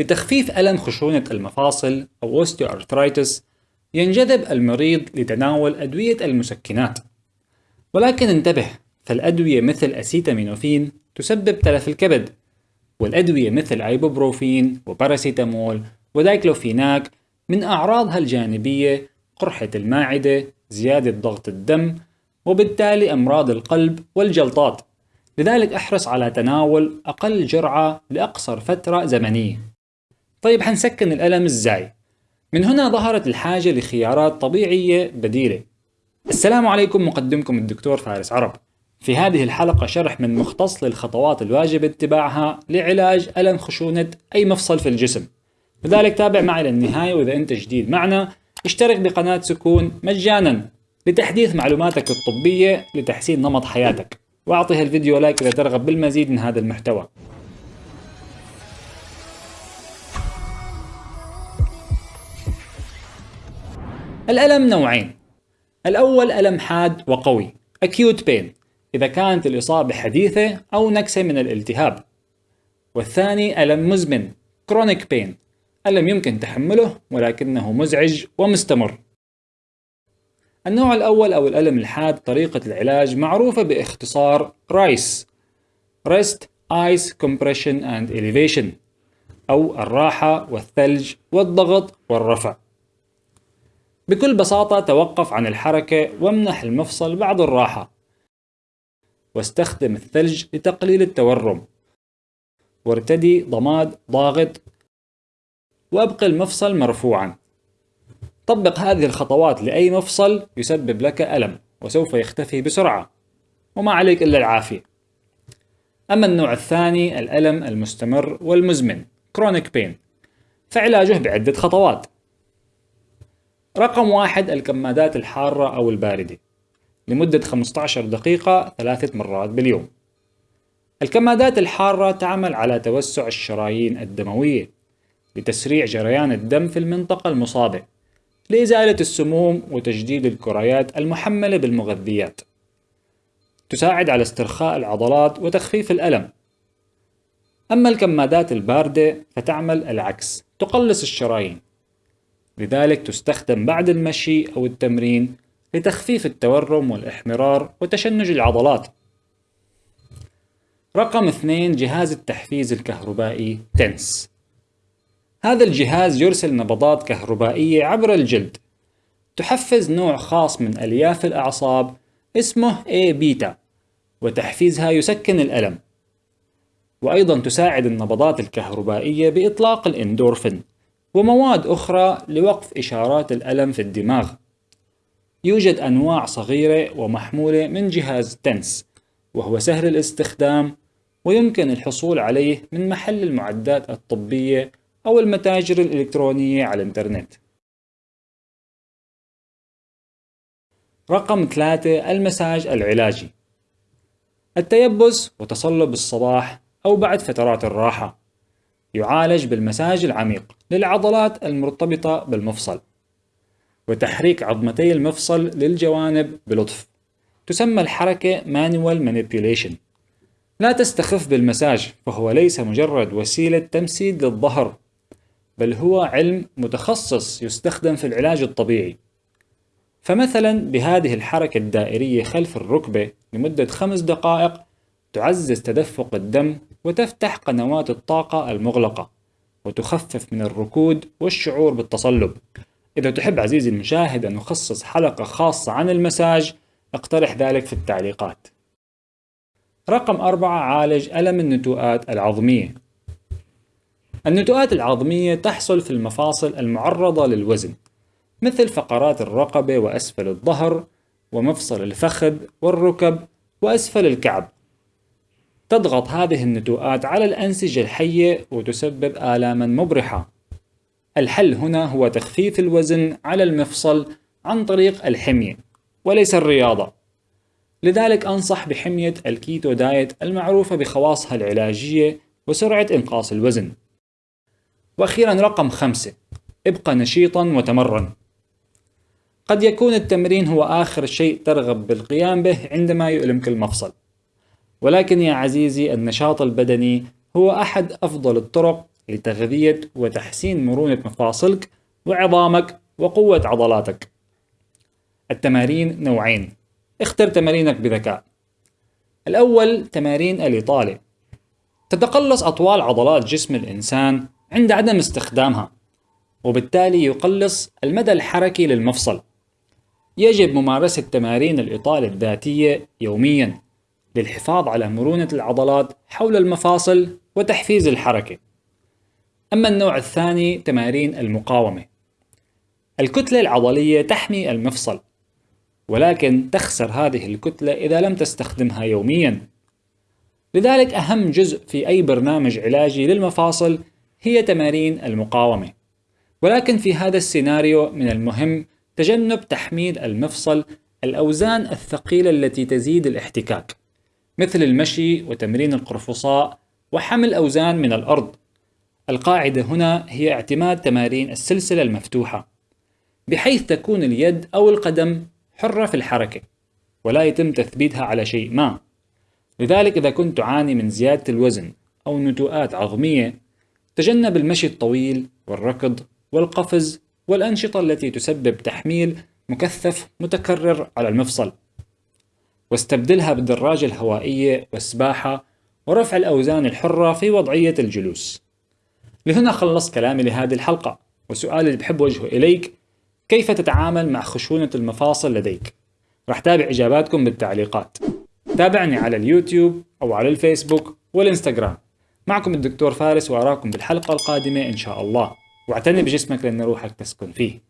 لتخفيف ألم خشونة المفاصل أو osteoarthritis ينجذب المريض لتناول أدوية المسكنات. ولكن انتبه فالأدوية مثل أسيتامينوفين تسبب تلف الكبد والأدوية مثل أيبوبروفين وباراسيتامول ودايكلوفيناك من أعراضها الجانبية قرحة المعدة زيادة ضغط الدم وبالتالي أمراض القلب والجلطات. لذلك أحرص على تناول أقل جرعة لأقصر فترة زمنية. طيب حنسكن الألم إزاي؟ من هنا ظهرت الحاجة لخيارات طبيعية بديلة. السلام عليكم مقدمكم الدكتور فارس عرب. في هذه الحلقة شرح من مختص للخطوات الواجب اتباعها لعلاج ألم خشونة أي مفصل في الجسم. لذلك تابع معي للنهاية وإذا أنت جديد معنا اشترك بقناة سكون مجانا لتحديث معلوماتك الطبية لتحسين نمط حياتك. واعطي الفيديو لايك إذا ترغب بالمزيد من هذا المحتوى. الألم نوعين. الأول ألم حاد وقوي acute pain إذا كانت الإصابة حديثة أو نكسة من الالتهاب. والثاني ألم مزمن chronic pain ألم يمكن تحمله ولكنه مزعج ومستمر. النوع الأول أو الألم الحاد طريقة العلاج معروفة باختصار رايس Rest, Ice, Compression and Elevation أو الراحة والثلج والضغط والرفع. بكل بساطة توقف عن الحركة وامنح المفصل بعض الراحة. واستخدم الثلج لتقليل التورم. وارتدي ضماد ضاغط وابقي المفصل مرفوعا. طبق هذه الخطوات لأي مفصل يسبب لك ألم وسوف يختفي بسرعة. وما عليك إلا العافية. أما النوع الثاني الألم المستمر والمزمن chronic pain. فعلاجه بعدة خطوات. رقم واحد الكمادات الحارة أو الباردة. لمدة 15 دقيقة ثلاثة مرات باليوم. الكمادات الحارة تعمل على توسع الشرايين الدموية لتسريع جريان الدم في المنطقة المصابة لإزالة السموم وتجديد الكريات المحملة بالمغذيات. تساعد على استرخاء العضلات وتخفيف الألم. أما الكمادات الباردة فتعمل العكس تقلص الشرايين. لذلك تستخدم بعد المشي أو التمرين لتخفيف التورم والإحمرار وتشنج العضلات. رقم اثنين جهاز التحفيز الكهربائي تنس. هذا الجهاز يرسل نبضات كهربائية عبر الجلد. تحفز نوع خاص من ألياف الأعصاب اسمه A بيتا وتحفيزها يسكن الألم. وأيضا تساعد النبضات الكهربائية بإطلاق الإندورفين. ومواد أخرى لوقف إشارات الألم في الدماغ. يوجد أنواع صغيرة ومحمولة من جهاز تنس وهو سهل الاستخدام ويمكن الحصول عليه من محل المعدات الطبية أو المتاجر الإلكترونية على الإنترنت. رقم ثلاثة المساج العلاجي. التيبس وتصلب الصباح أو بعد فترات الراحة. يعالج بالمساج العميق للعضلات المرتبطة بالمفصل. وتحريك عظمتي المفصل للجوانب بلطف. تسمى الحركة manual manipulation. لا تستخف بالمساج فهو ليس مجرد وسيلة تمسيد للظهر بل هو علم متخصص يستخدم في العلاج الطبيعي. فمثلا بهذه الحركة الدائرية خلف الركبة لمدة خمس دقائق تعزز تدفق الدم وتفتح قنوات الطاقة المغلقة وتخفف من الركود والشعور بالتصلب. إذا تحب عزيزي المشاهد أن نخصص حلقة خاصة عن المساج اقترح ذلك في التعليقات. رقم أربعة عالج ألم النتوءات العظمية. النتوءات العظمية تحصل في المفاصل المعرضة للوزن مثل فقرات الرقبة وأسفل الظهر ومفصل الفخذ والركب وأسفل الكعب. تضغط هذه النتوءات على الأنسجة الحية وتسبب آلاما مبرحة. الحل هنا هو تخفيف الوزن على المفصل عن طريق الحمية وليس الرياضة. لذلك أنصح بحمية الكيتو دايت المعروفة بخواصها العلاجية وسرعة إنقاص الوزن. وأخيرا رقم خمسة ابقى نشيطا وتمرن. قد يكون التمرين هو آخر شيء ترغب بالقيام به عندما يؤلمك المفصل. ولكن يا عزيزي النشاط البدني هو أحد أفضل الطرق لتغذية وتحسين مرونة مفاصلك وعظامك وقوة عضلاتك. التمارين نوعين. اختر تمارينك بذكاء. الأول تمارين الإطالة تتقلص أطوال عضلات جسم الإنسان عند عدم استخدامها وبالتالي يقلص المدى الحركي للمفصل. يجب ممارسة تمارين الإطالة الذاتية يوميا. للحفاظ على مرونة العضلات حول المفاصل وتحفيز الحركة. أما النوع الثاني تمارين المقاومة. الكتلة العضلية تحمي المفصل ولكن تخسر هذه الكتلة إذا لم تستخدمها يوميا. لذلك أهم جزء في أي برنامج علاجي للمفاصل هي تمارين المقاومة. ولكن في هذا السيناريو من المهم تجنب تحميل المفصل الأوزان الثقيلة التي تزيد الاحتكاك. مثل المشي وتمرين القرفصاء وحمل أوزان من الأرض. القاعدة هنا هي اعتماد تمارين السلسلة المفتوحة بحيث تكون اليد أو القدم حرة في الحركة ولا يتم تثبيتها على شيء ما. لذلك إذا كنت تعاني من زيادة الوزن أو نتوءات عظمية تجنب المشي الطويل والركض والقفز والأنشطة التي تسبب تحميل مكثف متكرر على المفصل. واستبدلها بالدراجة الهوائية والسباحة ورفع الأوزان الحرة في وضعية الجلوس. لهنا خلصت كلامي لهذه الحلقة. وسؤالي اللي بحب وجهه إليك كيف تتعامل مع خشونة المفاصل لديك؟ راح تابع إجاباتكم بالتعليقات. تابعني على اليوتيوب أو على الفيسبوك والإنستغرام. معكم الدكتور فارس وأراكم بالحلقة القادمة إن شاء الله. واعتني بجسمك لأن روحك تسكن فيه.